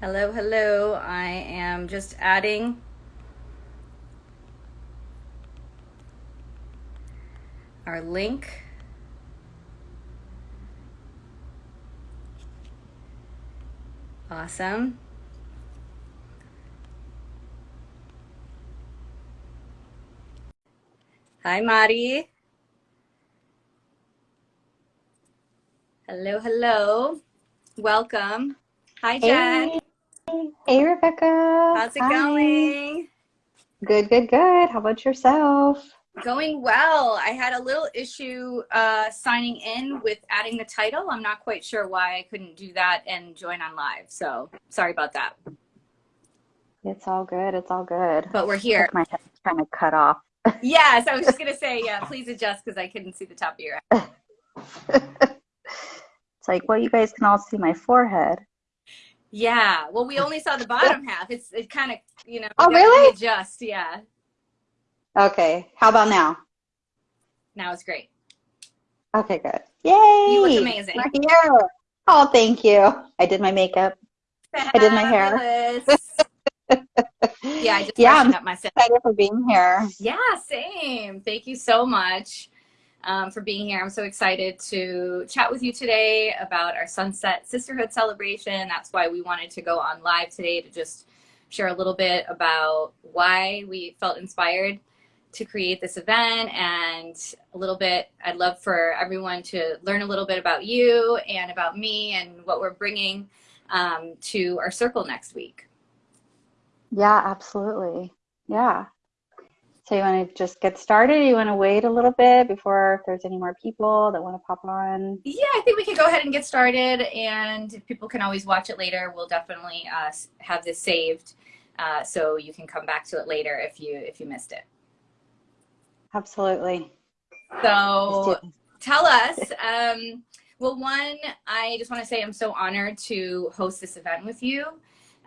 Hello, hello. I am just adding our link. Awesome. Hi, Mari. Hello, hello. Welcome. Hi, Jen. Hey, hey, Rebecca. How's it Hi. going? Good, good, good. How about yourself? Going well. I had a little issue uh, signing in with adding the title. I'm not quite sure why I couldn't do that and join on live. So sorry about that. It's all good. It's all good. But we're here. My head's kind of cut off. Yes, I was just going to say, yeah, please adjust because I couldn't see the top of your head. It's like, well, you guys can all see my forehead. Yeah. Well, we only saw the bottom half. It's it kind of, you know, Oh, really? adjust. Yeah. Okay. How about now? Now it's great. Okay, good. Yay! You look amazing. Here. Oh, thank you. I did my makeup. I did my hair. Yeah, I just yeah, I'm up myself. excited for being here. Yeah, same. Thank you so much um, for being here. I'm so excited to chat with you today about our Sunset Sisterhood celebration. That's why we wanted to go on live today to just share a little bit about why we felt inspired to create this event and a little bit I'd love for everyone to learn a little bit about you and about me and what we're bringing um, to our circle next week. Yeah, absolutely. Yeah. So you want to just get started? You want to wait a little bit before if there's any more people that want to pop on? Yeah, I think we can go ahead and get started, and people can always watch it later. We'll definitely uh, have this saved, uh, so you can come back to it later if you if you missed it. Absolutely. So tell us. Um, well, one, I just want to say I'm so honored to host this event with you.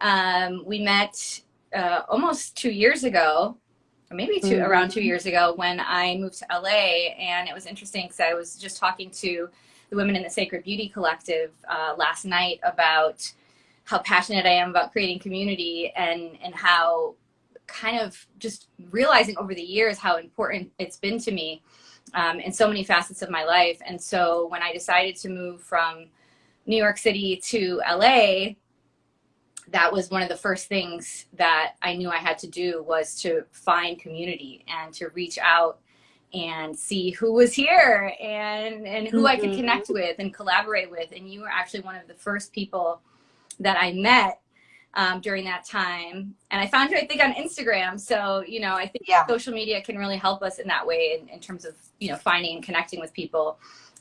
Um, we met uh, almost two years ago, maybe 2 Mhm. around two years ago when I moved to LA, and it was interesting because I was just talking to the women in the Sacred Beauty Collective uh, last night about how passionate I am about creating community and and how kind of just realizing over the years how important it's been to me um, in so many facets of my life. And so when I decided to move from New York City to LA, that was one of the first things that I knew I had to do was to find community and to reach out and see who was here and and who I could connect with and collaborate with. And you were actually one of the first people that I met um, during that time. And I found you, I think, on Instagram. So, you know, I think Yeah. social media can really help us in that way in, in terms of, you know, finding and connecting with people.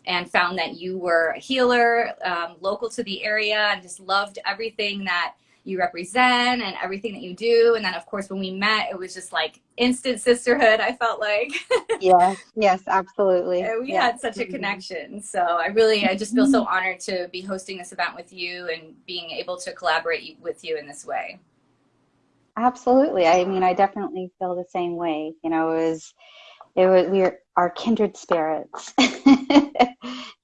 And found that you were a healer, um, local to the area, and just loved everything that you represent and everything that you do. And then, of course, when we met, it was just like instant sisterhood, I felt like. Yes, yes, absolutely. And we had such a connection. So I really, I just feel so mm-hmm. honored to be hosting this event with you and being able to collaborate with you in this way. Absolutely. I mean, I definitely feel the same way. You know, it was, it was, we are, are kindred spirits.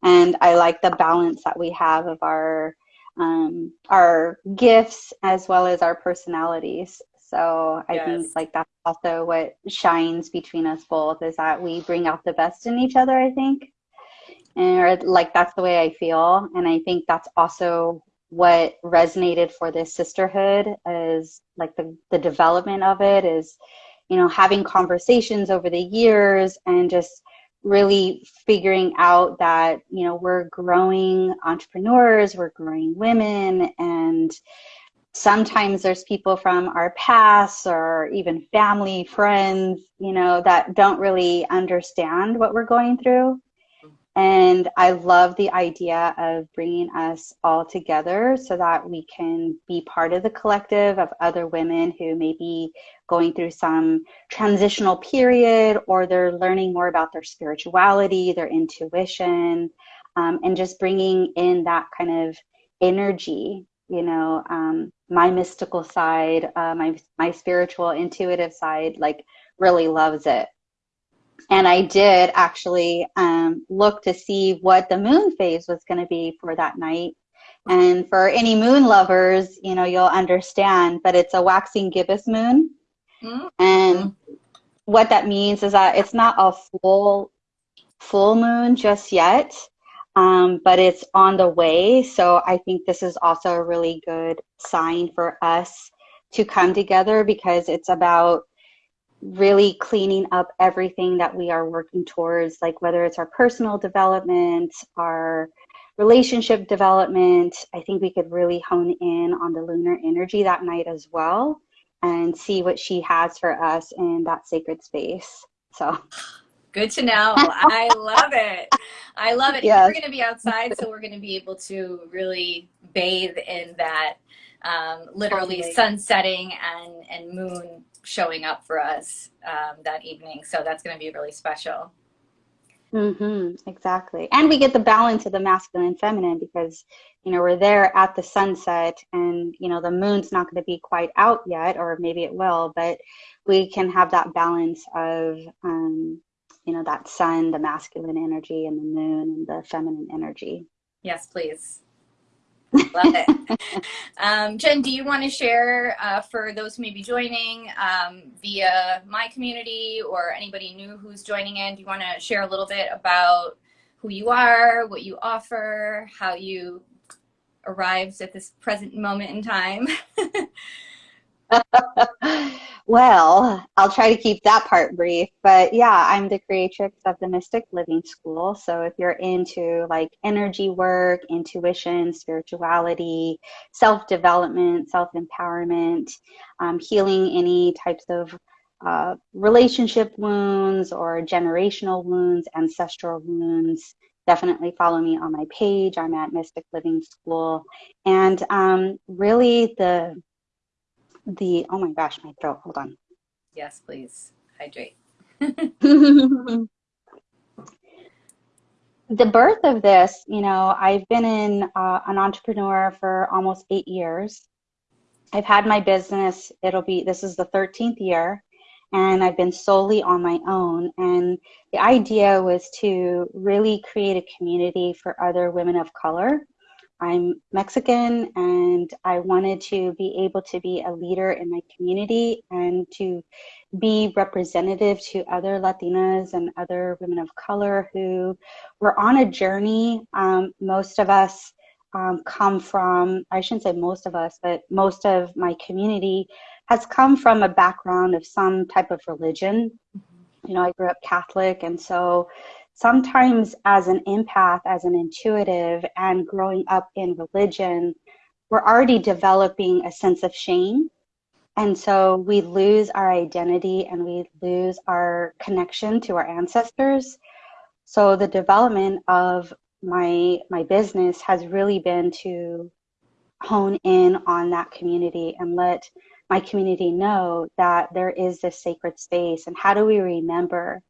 and I like the balance that we have of our, um, our gifts as well as our personalities. So I think like that's also what shines between us both is that we bring out the best in each other, I think. And or, like that's the way I feel. And I think that's also what resonated for this sisterhood is like the, the development of it is, you know, having conversations over the years and just really figuring out that, you know, we're growing entrepreneurs, we're growing women, and sometimes there's people from our past or even family, friends, you know, that don't really understand what we're going through. And I love the idea of bringing us all together so that we can be part of the collective of other women who may be going through some transitional period or they're learning more about their spirituality, their intuition, um, and just bringing in that kind of energy. You know, um, my mystical side, uh, my my spiritual, intuitive side, like really loves it and I did actually um, look to see what the moon phase was going to be for that night. And for any moon lovers, you know, you'll understand, but it's a waxing gibbous moon. Mm-hmm. And what that means is that it's not a full full moon just yet, um, but it's on the way. So I think this is also a really good sign for us to come together because it's about really cleaning up everything that we are working towards, like whether it's our personal development, our relationship development. I think we could really hone in on the lunar energy that night as well and see what she has for us in that sacred space. So good to know. I love it. I love it. Yes. We're going to be outside, so we're going to be able to really bathe in that um, literally sun setting and, and moon showing up for us um, that evening. So that's going to be really special. Mm-hmm, exactly. And we get the balance of the masculine and feminine because, you know, we're there at the sunset and, you know, the moon's not going to be quite out yet, or maybe it will, but we can have that balance of, um, you know, that sun, the masculine energy, and the moon and the feminine energy. Yes, please. Love it. um, Jen, do you want to share uh, for those who may be joining um, via my community or anybody new who's joining in? Do you want to share a little bit about who you are, what you offer, how you arrived at this present moment in time? well, I'll try to keep that part brief. But yeah, I'm the creatrix of the Mystic Living School. So if you're into like energy work, intuition, spirituality, self development, self empowerment, um, healing any types of uh, relationship wounds or generational wounds, ancestral wounds, definitely follow me on my page. I'm at Mystic Living School. And um, really, the the, oh my gosh, my throat, hold on. Yes, please, hydrate. the birth of this, you know, I've been in uh, an entrepreneur for almost eight years. I've had my business, it'll be, this is the 13th year, and I've been solely on my own. And the idea was to really create a community for other women of color I'm Mexican and I wanted to be able to be a leader in my community and to be representative to other Latinas and other women of color who were on a journey. Um, most of us um, come from, I shouldn't say most of us, but most of my community has come from a background of some type of religion. You know, I grew up Catholic, and so sometimes as an empath, as an intuitive, and growing up in religion, we're already developing a sense of shame. And so we lose our identity and we lose our connection to our ancestors. So the development of my my business has really been to hone in on that community and let my community know that there is this sacred space and how do we remember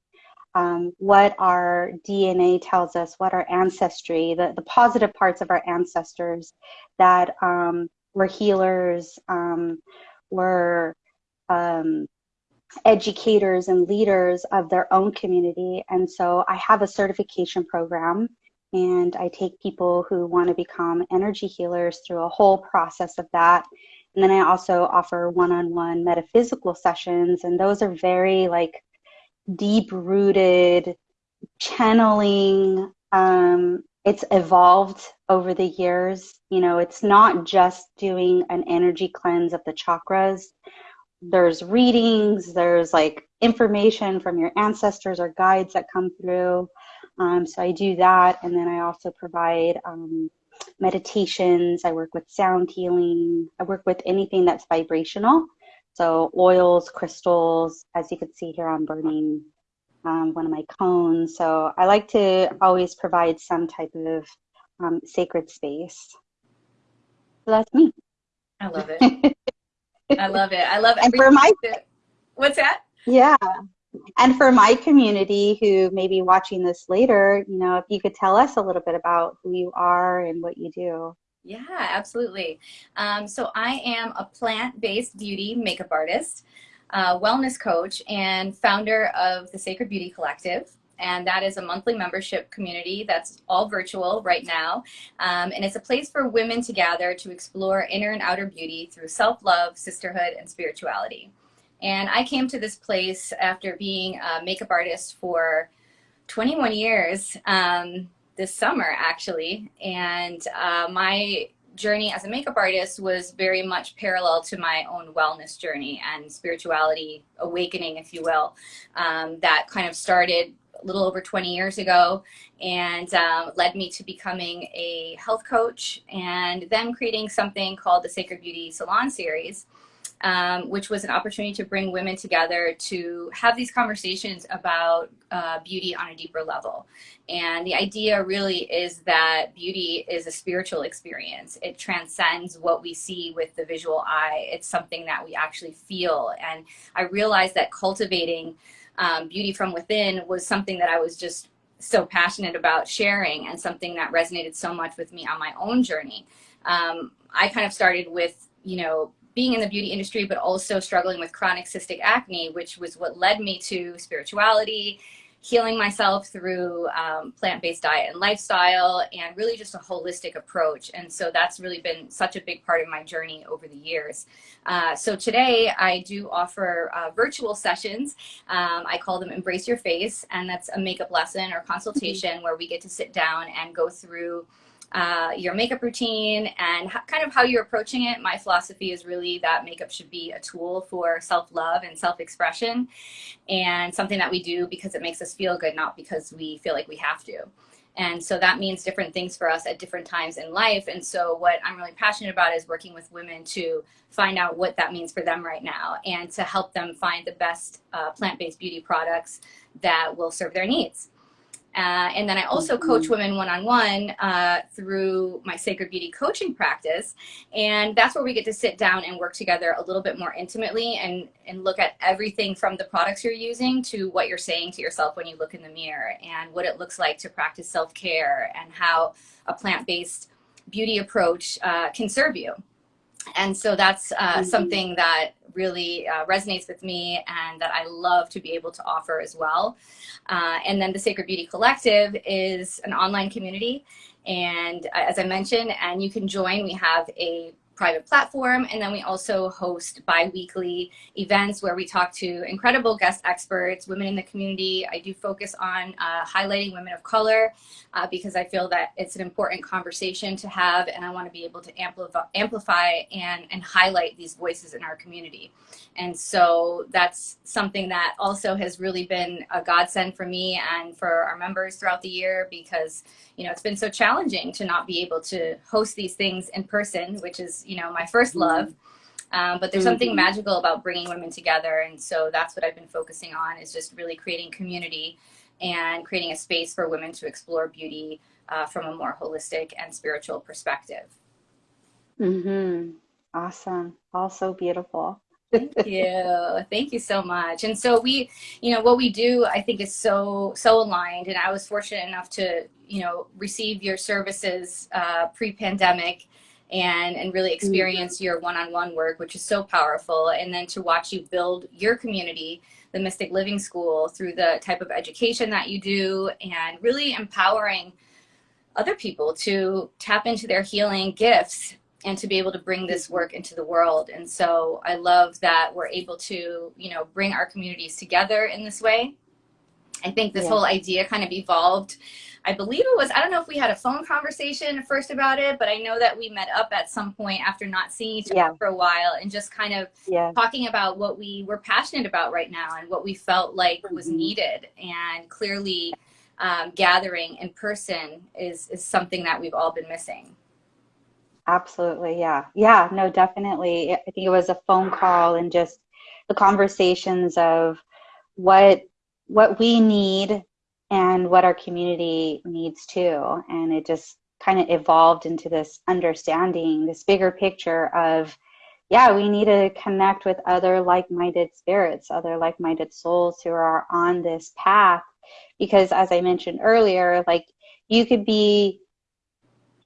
um, what our DNA tells us, what our ancestry, the, the positive parts of our ancestors that um, were healers, um, were um, educators and leaders of their own community. And so I have a certification program and I take people who want to become energy healers through a whole process of that. And then I also offer one-on-one metaphysical sessions and those are very like deep rooted channeling. Um, it's evolved over the years. You know, it's not just doing an energy cleanse of the chakras. There's readings, there's like information from your ancestors or guides that come through. Um, so I do that. And then I also provide um, meditations. I work with sound healing. I work with anything that's vibrational. So oils, crystals, as you can see here, I'm burning um, one of my cones. So I like to always provide some type of um, sacred space. So that's me. I love it. I love it. I love it. And for my, what's that? Yeah. And for my community who may be watching this later, you know, if you could tell us a little bit about who you are and what you do. Yeah, absolutely. Um, so I am a plant-based beauty makeup artist, uh, wellness coach, and founder of the Sacred Beauty Collective. and that is a monthly membership community that's all virtual right now. Um, and it's a place for women to gather to explore inner and outer beauty through self-love, sisterhood, and spirituality. And I came to this place after being a makeup artist for 21 years um, this summer, actually. And uh, my journey as a makeup artist was very much parallel to my own wellness journey and spirituality awakening, if you will, um, that kind of started a little over 20 years ago and um, led me to becoming a health coach and then creating something called the Sacred Beauty Salon Series um, which was an opportunity to bring women together to have these conversations about uh, beauty on a deeper level. And the idea really is that beauty is a spiritual experience. It transcends what we see with the visual eye. It's something that we actually feel. And I realized that cultivating um, beauty from within was something that I was just so passionate about sharing and something that resonated so much with me on my own journey. Um, I kind of started with, you know, being in the beauty industry, but also struggling with chronic cystic acne, which was what led me to spirituality, healing myself through um, plant-based diet and lifestyle, and really just a holistic approach. And so that's really been such a big part of my journey over the years. Uh, so today I do offer uh, virtual sessions. Um, I call them Embrace Your Face, and that's a makeup lesson or consultation mm -hmm. where we get to sit down and go through uh, your makeup routine and kind of how you're approaching it. My philosophy is really that makeup should be a tool for self-love and self-expression and something that we do because it makes us feel good, not because we feel like we have to. And so that means different things for us at different times in life. And so what I'm really passionate about is working with women to find out what that means for them right now and to help them find the best uh, plant-based beauty products that will serve their needs. Uh, and then I also coach mm-hmm. women one-on-one uh, through my Sacred Beauty coaching practice. And that's where we get to sit down and work together a little bit more intimately and, and look at everything from the products you're using to what you're saying to yourself when you look in the mirror and what it looks like to practice self-care and how a plant-based beauty approach uh, can serve you. And so that's uh, mm -hmm. something that really uh, resonates with me and that I love to be able to offer as well. Uh, and then the Sacred Beauty Collective is an online community. And uh, as I mentioned, and you can join, we have a private platform. And then we also host bi-weekly events where we talk to incredible guest experts, women in the community. I do focus on uh, highlighting women of color uh, because I feel that it's an important conversation to have and I want to be able to amplify, amplify and, and highlight these voices in our community. And so that's something that also has really been a godsend for me and for our members throughout the year because, you know, it's been so challenging to not be able to host these things in person, which is, you know, my first mm-hmm. love. Um, but there's something mm-hmm. magical about bringing women together. And so that's what I've been focusing on is just really creating community and creating a space for women to explore beauty uh, from a more holistic and spiritual perspective. Mm-hmm. Awesome. Also beautiful. Thank you. Thank you so much. And so we, you know, what we do, I think is so, so aligned. And I was fortunate enough to, you know, receive your services uh, pre-pandemic and, and really experience mm-hmm. your one-on-one work, which is so powerful. And then to watch you build your community, the Mystic Living School, through the type of education that you do and really empowering other people to tap into their healing gifts and to be able to bring this work into the world. And so I love that we're able to, you know, bring our communities together in this way. I think this yeah. whole idea kind of evolved. I believe it was, I don't know if we had a phone conversation first about it, but I know that we met up at some point after not seeing each other yeah. for a while and just kind of yeah. talking about what we were passionate about right now and what we felt like mm -hmm. was mm-hmm. needed. And clearly um, gathering in person is, is something that we've all been missing. Absolutely. Yeah. Yeah. No, definitely. I think it was a phone call and just the conversations of what what we need and what our community needs too. And it just kind of evolved into this understanding, this bigger picture of, yeah, we need to connect with other like-minded spirits, other like-minded souls who are on this path. Because as I mentioned earlier, like you could be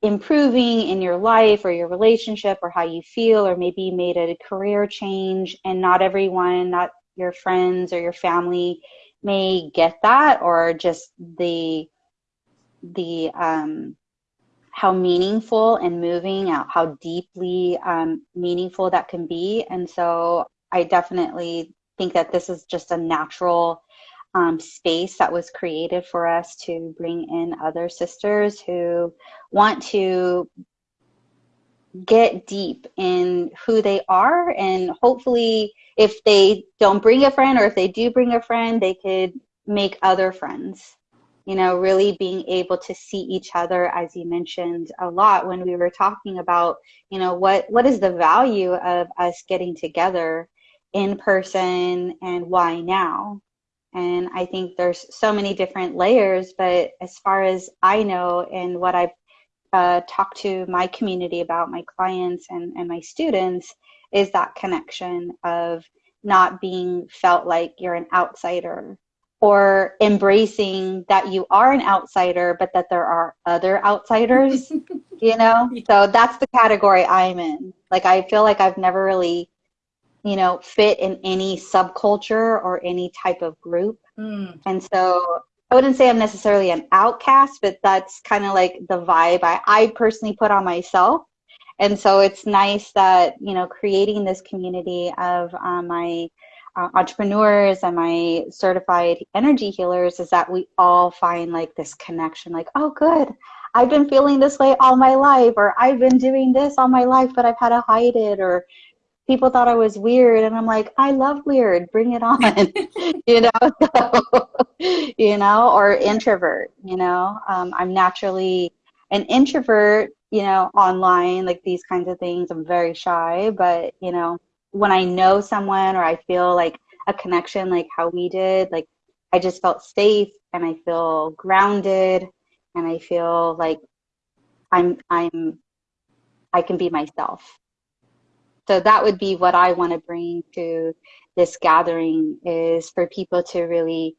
improving in your life or your relationship or how you feel or maybe you made a career change and not everyone not your friends or your family may get that or just the the um, how meaningful and moving out how deeply um, meaningful that can be. And so i definitely think that this is just a natural um, space that was created for us to bring in other sisters who want to get deep in who they are and hopefully if they don't bring a friend or if they do bring a friend they could make other friends. You know really being able to see each other as you mentioned a lot when we were talking about you know what what is the value of us getting together in person and why now? And i think there's so many different layers but as far as i know and what i've uh, talked to my community about my clients and, and my students is that connection of not being felt like you're an outsider or embracing that you are an outsider but that there are other outsiders you know? So that's the category i'm in. Like i feel like i've never really you know fit in any subculture or any type of group. Mm. and so i wouldn't say i'm necessarily an outcast but that's kind of like the vibe I, I personally put on myself. And so it's nice that you know creating this community of um, my uh, entrepreneurs and my certified energy healers is that we all find like this connection like oh good. I've been feeling this way all my life or i've been doing this all my life but i've had to hide it or people thought i was weird and i'm like i love weird bring it on you know so, you know or introvert you know um, i'm naturally an introvert you know online like these kinds of things i'm very shy but you know when I know someone or I feel like a connection like how we did, like I just felt safe and I feel grounded and I feel like I'm I'm I can be myself. So that would be what I want to bring to this gathering is for people to really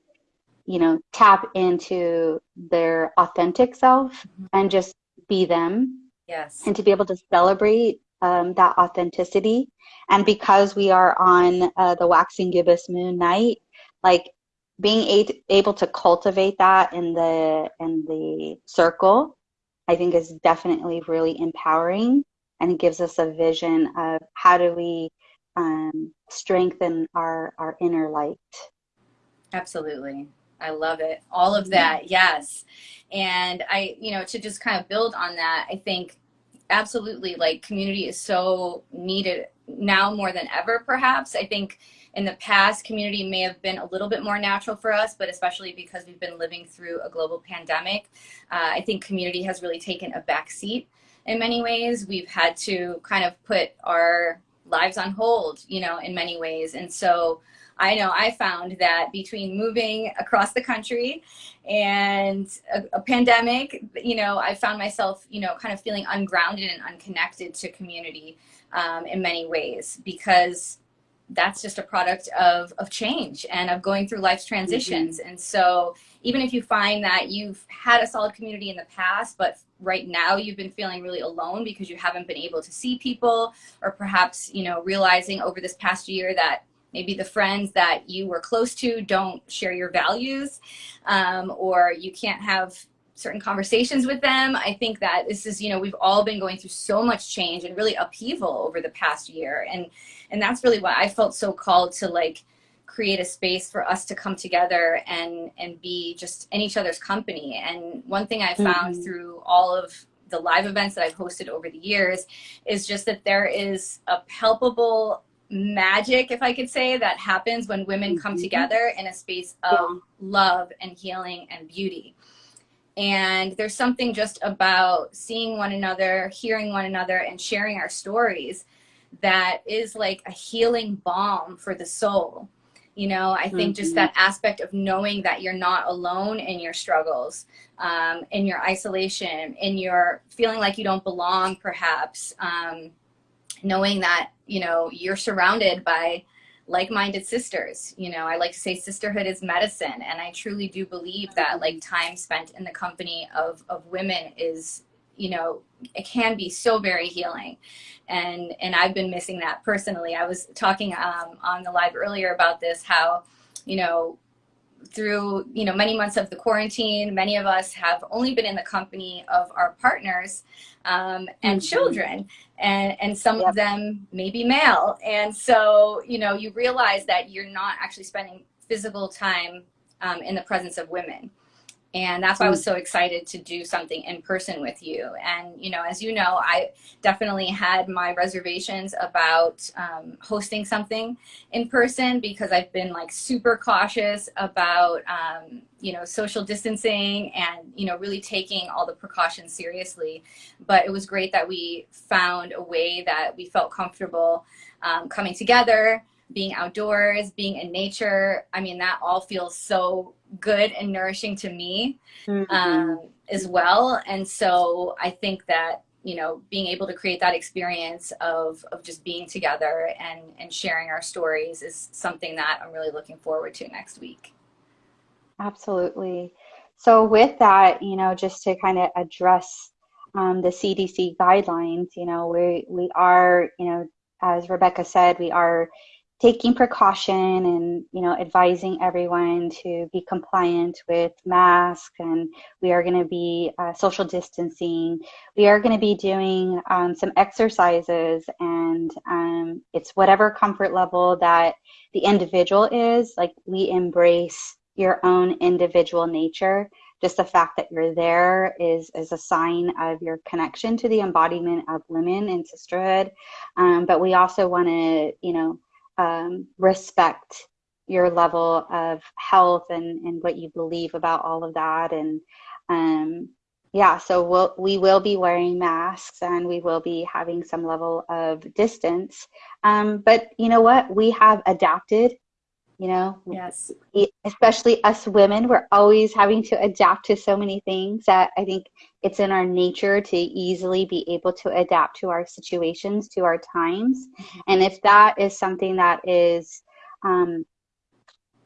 you know tap into their authentic self mm-hmm. and just be them yes and to be able to celebrate um, that authenticity. And because we are on uh, the waxing gibbous moon night, like being a- able to cultivate that in the in the circle, I think is definitely really empowering and it gives us a vision of how do we um, strengthen our our inner light. Absolutely. I love it. All of that, yes. And I, you know, to just kind of build on that, I think absolutely like community is so needed now more than ever perhaps i think in the past community may have been a little bit more natural for us but especially because we've been living through a global pandemic uh, i think community has really taken a back seat in many ways we've had to kind of put our lives on hold you know in many ways and so I know I found that between moving across the country and a, a, pandemic, you know, I found myself, you know, kind of feeling ungrounded and unconnected to community um, in many ways because that's just a product of, of change and of going through life's transitions. Mm -hmm. And so even if you find that you've had a solid community in the past, but right now you've been feeling really alone because you haven't been able to see people or perhaps, you know, realizing over this past year that maybe the friends that you were close to don't share your values um, or you can't have certain conversations with them. I think that this is, you know, we've all been going through so much change and really upheaval over the past year. And, and that's really why I felt so called to like create a space for us to come together and, and be just in each other's company. And one thing I found mm -hmm. through all of the live events that I've hosted over the years is just that there is a palpable magic, if I could say, that happens when women come mm-hmm. together in a space of love and healing and beauty. And there's something just about seeing one another, hearing one another, and sharing our stories that is like a healing balm for the soul. You know, I think mm -hmm. just mm-hmm. that aspect of knowing that you're not alone in your struggles, um, in your isolation, in your feeling like you don't belong, perhaps. Um, knowing that, you know, you're surrounded by like-minded sisters. You know, I like to say sisterhood is medicine. And I truly do believe that like time spent in the company of, of women is, you know, it can be so very healing. And, and I've been missing that personally. I was talking um, on the live earlier about this, how, you know, through you know many months of the quarantine many of us have only been in the company of our partners um, and mm-hmm. children and and some yep. of them may be male and so you know you realize that you're not actually spending physical time um, in the presence of women and that's why I was mm. so excited to do something in person with you. And, you know, as you know, I definitely had my reservations about um, hosting something in person because I've been like super cautious about, um, you know, social distancing and, you know, really taking all the precautions seriously. But it was great that we found a way that we felt comfortable um, coming together being outdoors, being in nature. I mean, that all feels so good and nourishing to me mm-hmm. um, as well. And so I think that, you know, being able to create that experience of, of just being together and, and sharing our stories is something that I'm really looking forward to next week. Absolutely. So with that, you know, just to kind of address um, the CDC guidelines, you know, we, we are, you know, as Rebecca said, we are taking precaution and you know advising everyone to be compliant with masks and we are going to be uh, social distancing. We are going to be doing um, some exercises and um, it's whatever comfort level that the individual is like we embrace your own individual nature. Just the fact that you're there is is a sign of your connection to the embodiment of women and sisterhood. Um, but we also want to you know um, respect your level of health and, and what you believe about all of that. And um, yeah, so we'll, we will be wearing masks and we will be having some level of distance. Um, but you know what? We have adapted you know? Yes. Especially us women we're always having to adapt to so many things that i think it's in our nature to easily be able to adapt to our situations to our times. Mm-hmm. and if that is something that is um,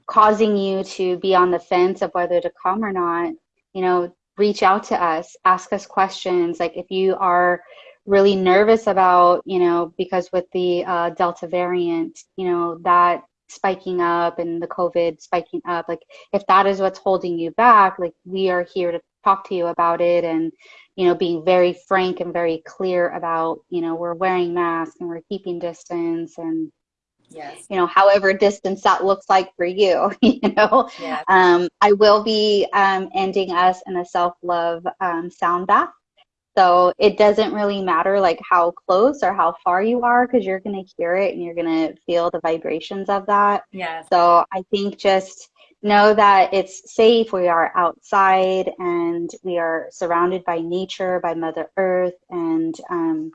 causing you to be on the fence of whether to come or not you know reach out to us ask us questions. Like if you are really nervous about you know because with the uh, delta variant you know that spiking up and the COVID spiking up, like if that is what's holding you back, like we are here to talk to you about it and, you know, being very frank and very clear about, you know, we're wearing masks and we're keeping distance and, yes. you know, however distance that looks like for you, you know. Yes. Um, I will be um, ending us in a self-love um, sound bath. So it doesn't really matter like how close or how far you are because you're going to hear it and you're going to feel the vibrations of that. Yes. So I think just know that it's safe. We are outside and we are surrounded by nature, by Mother Earth. And um,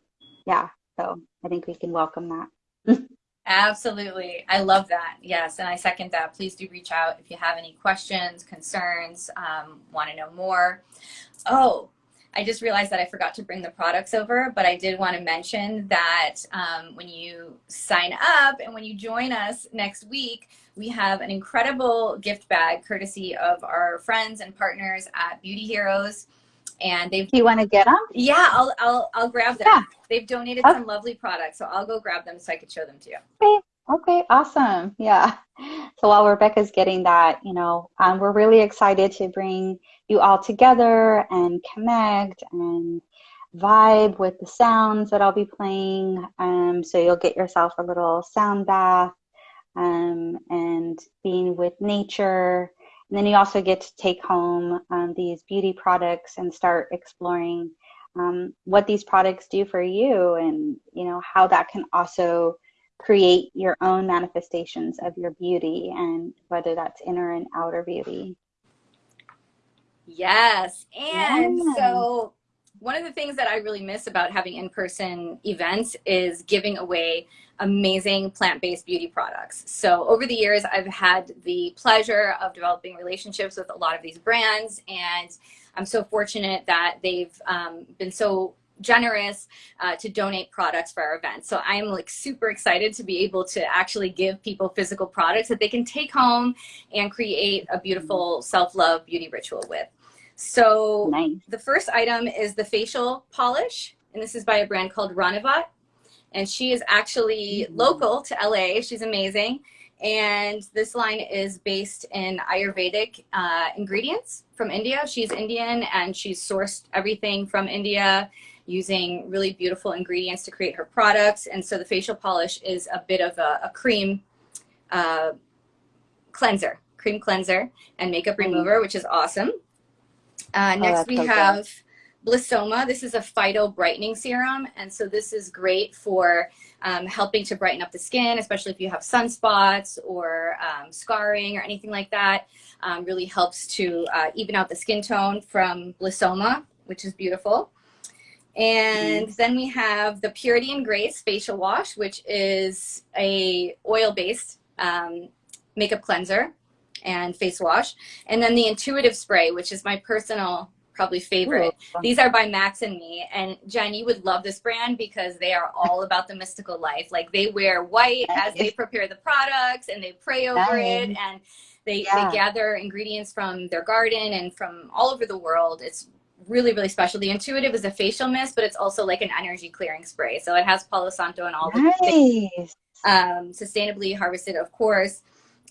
yeah, so I think we can welcome that. Absolutely. I love that. Yes. And I second that. Please do reach out if you have any questions, concerns, um, want to know more. Oh, I just realized that I forgot to bring the products over, but I did want to mention that um, when you sign up and when you join us next week, we have an incredible gift bag courtesy of our friends and partners at Beauty Heroes. And they've. Do you want to get them? Yeah, I'll, I'll, I'll grab them. Yeah. They've donated okay. some lovely products, so I'll go grab them so I could show them to you. Okay. Okay, awesome. Yeah. So while Rebecca's getting that, you know, um, we're really excited to bring you all together and connect and vibe with the sounds that I'll be playing. Um, so you'll get yourself a little sound bath um, and being with nature. And then you also get to take home um, these beauty products and start exploring um, what these products do for you and, you know, how that can also create your own manifestations of your beauty and whether that's inner and outer beauty. Yes. And yeah. so one of the things that I really miss about having in-person events is giving away amazing plant-based beauty products. So over the years, I've had the pleasure of developing relationships with a lot of these brands and I'm so fortunate that they've um, been so generous uh, to donate products for our events. So I'm like super excited to be able to actually give people physical products that they can take home and create a beautiful self-love beauty ritual with. So nice. the first item is the facial polish, and this is by a brand called Ranavat. And she is actually mm -hmm. local to LA. She's amazing. And this line is based in Ayurvedic uh, ingredients from India. She's Indian and she's sourced everything from India using really beautiful ingredients to create her products. And so the facial polish is a bit of a, a cream uh, cleanser, cream cleanser and makeup remover, which is awesome. Uh, oh, next oh, we so have good. Blissoma. This is a phyto brightening serum. And so this is great for um, helping to brighten up the skin, especially if you have sunspots or um, scarring or anything like that. Um, really helps to uh, even out the skin tone from Blissoma, which is beautiful. And mm. then we have the Purity and Grace Facial Wash, which is a oil-based um, makeup cleanser and face wash. And then the Intuitive Spray, which is my personal probably favorite. Ooh. These are by Max and Me. And Jen, you would love this brand because they are all about the mystical life. Like they wear white as they prepare the products and they pray over it and they, yeah. they gather ingredients from their garden and from all over the world. It's really, really special. The Intuitive is a facial mist, but it's also like an energy clearing spray. So it has Palo Santo and all nice. the things, um, sustainably harvested, of course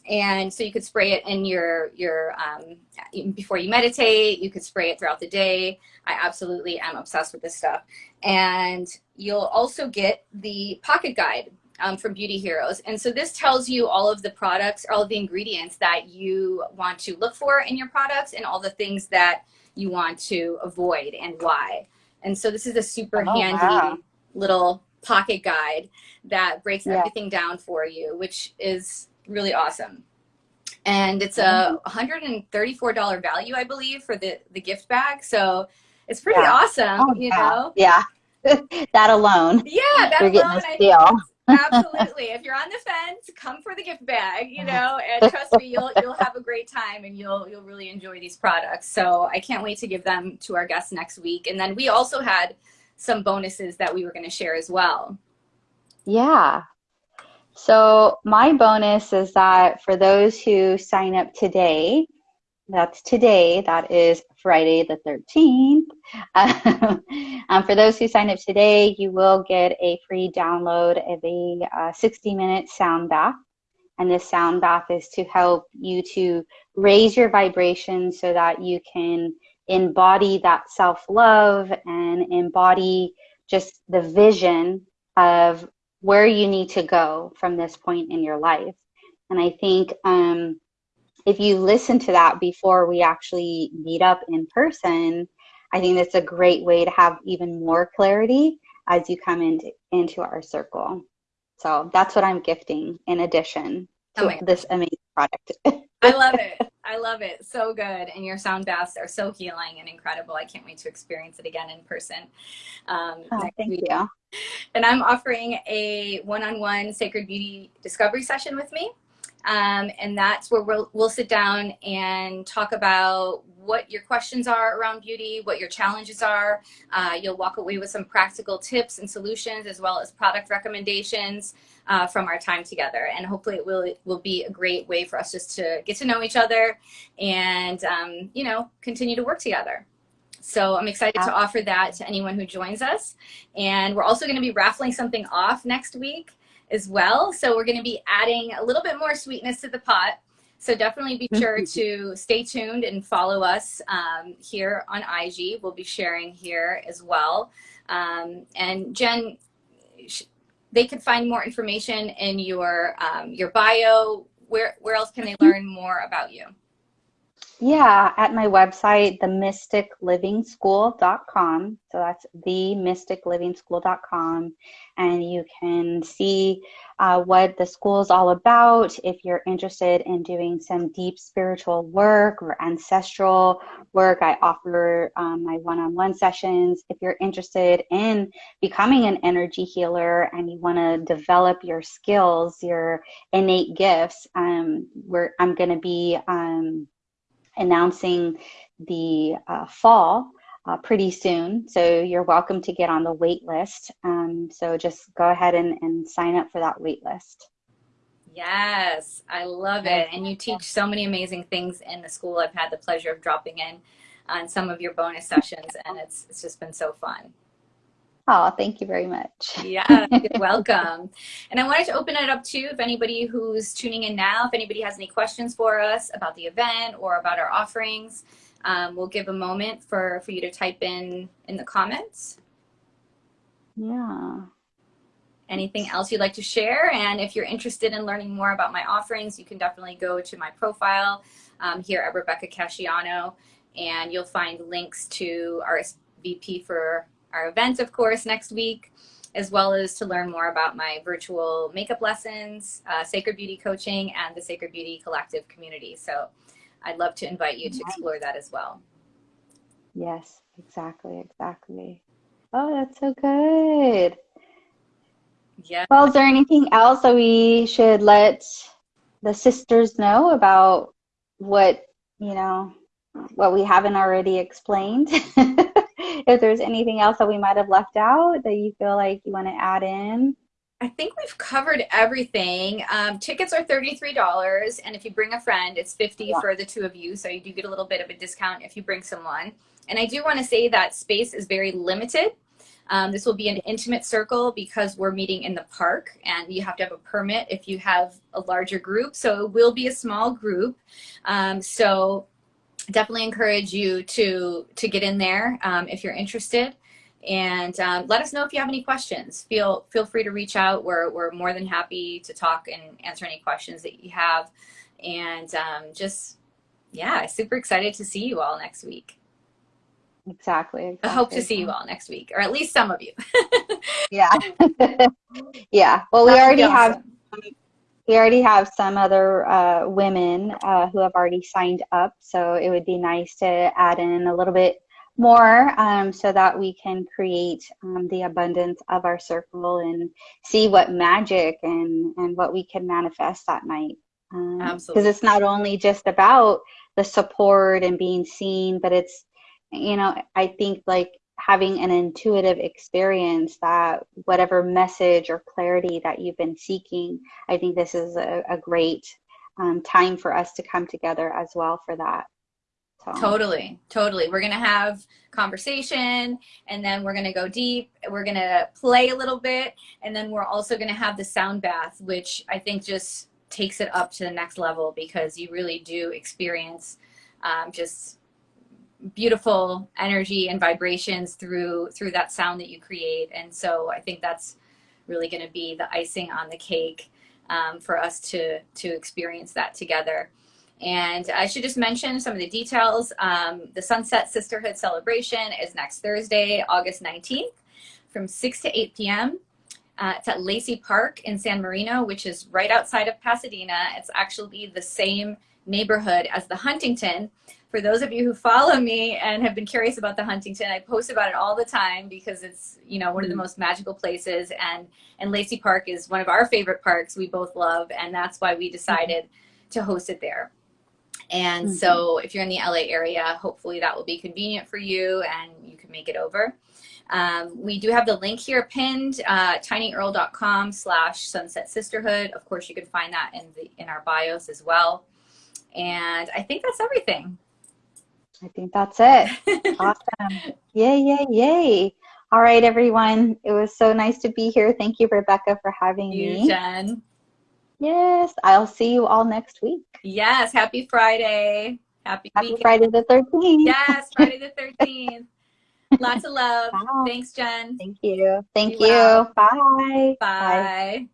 and so you could spray it in your your um, before you meditate you could spray it throughout the day i absolutely am obsessed with this stuff and you'll also get the pocket guide um, from beauty heroes and so this tells you all of the products all of the ingredients that you want to look for in your products and all the things that you want to avoid and why and so this is a super oh, handy wow. little pocket guide that breaks yeah. everything down for you which is really awesome. And it's a $134 value, I believe, for the, the gift bag. So it's pretty yeah. awesome, oh, you know? Yeah. that alone. Yeah, that You're alone. Getting a steal. absolutely. If you're on the fence, come for the gift bag, you know, and trust me, you'll you'll have a great time and you'll you'll really enjoy these products. So I can't wait to give them to our guests next week. And then we also had some bonuses that we were going to share as well. Yeah. So my bonus is that for those who sign up today, that's today, that is Friday the 13th. um, for those who sign up today, you will get a free download of a uh, 60 minute sound bath. And this sound bath is to help you to raise your vibration so that you can embody that self love and embody just the vision of where you need to go from this point in your life. And I think um, if you listen to that before we actually meet up in person, I think that's a great way to have even more clarity as you come into, into our circle. So that's what I'm gifting in addition to oh this amazing product. I love it. I love it. So good. And your sound baths are so healing and incredible. I can't wait to experience it again in person. Um, oh, thank week. you. And I'm offering a one-on-one -on -one sacred beauty discovery session with me. Um, and that's where we'll, we'll sit down and talk about what your questions are around beauty, what your challenges are. Uh, you'll walk away with some practical tips and solutions as well as product recommendations uh, from our time together. And hopefully it will, will be a great way for us just to get to know each other and, um, you know, continue to work together. So I'm excited to offer that to anyone who joins us. And we're also going to be raffling something off next week as well. So we're going to be adding a little bit more sweetness to the pot. So definitely be sure mm-hmm. to stay tuned and follow us um, here on IG. We'll be sharing here as well. Um, and Jen, they could find more information in your um, your bio. Where where else can they mm-hmm. learn more about you? Yeah, at my website, themysticlivingschool.com. So that's themysticlivingschool.com. And you can see uh, what the school is all about. If you're interested in doing some deep spiritual work or ancestral work, I offer um, my one on one sessions. If you're interested in becoming an energy healer and you want to develop your skills, your innate gifts, um, I'm going to be. Um, announcing the uh, fall uh, pretty soon. So you're welcome to get on the wait list. Um, so just go ahead and, and sign up for that wait list. Yes, I love it. And you teach so many amazing things in the school. I've had the pleasure of dropping in on some of your bonus sessions and it's, it's just been so fun. Oh, thank you very much. yeah, you're welcome. And I wanted to open it up too, if anybody who's tuning in now, if anybody has any questions for us about the event or about our offerings, um, we'll give a moment for, for you to type in in the comments. Yeah. Anything else you'd like to share? And if you're interested in learning more about my offerings, you can definitely go to my profile um, here at Rebecca Casciano, and you'll find links to RSVP for our event, of course, next week, as well as to learn more about my virtual makeup lessons, uh, Sacred Beauty coaching, and the Sacred Beauty Collective community. So I'd love to invite you to explore that as well. Yes, exactly, exactly. Oh, that's so good. Yeah. Well, is there anything else that we should let the sisters know about what, you know, what we haven't already explained? if there's anything else that we might have left out that you feel like you want to add in. I think we've covered everything. Um, tickets are $33, and if you bring a friend, it's 50 yeah. for the two of you, so you do get a little bit of a discount if you bring someone. And I do want to say that space is very limited. Um, this will be an intimate circle because we're meeting in the park and you have to have a permit if you have a larger group. So it will be a small group. Um, so definitely encourage you to, to get in there um, if you're interested. And um, let us know if you have any questions. Feel, feel free to reach out. We're, we're more than happy to talk and answer any questions that you have. And um, just, yeah, super excited to see you all next week. Exactly, exactly. I hope to see you all next week, or at least some of you. yeah. yeah. Well, we already have we already have some other uh, women uh, who have already signed up, so it would be nice to add in a little bit more um, so that we can create um, the abundance of our circle and see what magic and, and what we can manifest that night. Um, Absolutely. Because it's not only just about the support and being seen, but it's you know, I think like having an intuitive experience that whatever message or clarity that you've been seeking, I think this is a, a great um, time for us to come together as well for that. So. Totally, totally. We're going to have conversation and then we're going to go deep. We're going to play a little bit and then we're also going to have the sound bath, which I think just takes it up to the next level because you really do experience um, just beautiful energy and vibrations through through that sound that you create. And so i think that's really going to be the icing on the cake um, for us to to experience that together. And i should just mention some of the details. Um, the sunset sisterhood celebration is next thursday august 19th from 6 to 8 p.m uh, it's at Lacey Park in San Marino, which is right outside of Pasadena. It's actually the same neighborhood as the Huntington, for those of you who follow me and have been curious about the Huntington, I post about it all the time because it's, you know, one of the mm-hmm. most magical places and, and Lacey Park is one of our favorite parks we both love and that's why we decided mm-hmm. to host it there. And mm -hmm. so if you're in the LA area, hopefully that will be convenient for you and you can make it over. Um, we do have the link here pinned, uh, tinyurl.com slash sunset sisterhood. Of course, you can find that in, the, in our bios as well. And I think that's everything. I think that's it. awesome. Yay, yay, yay. All right, everyone. It was so nice to be here. Thank you, Rebecca, for having you, me. Jen. Yes, I'll see you all next week. Yes, happy Friday. Happy, happy Friday the 13th. Yes, Friday the 13th. Lots of love. Thanks, Jen. Thank you. Thank you. Well. Bye. Bye. Bye.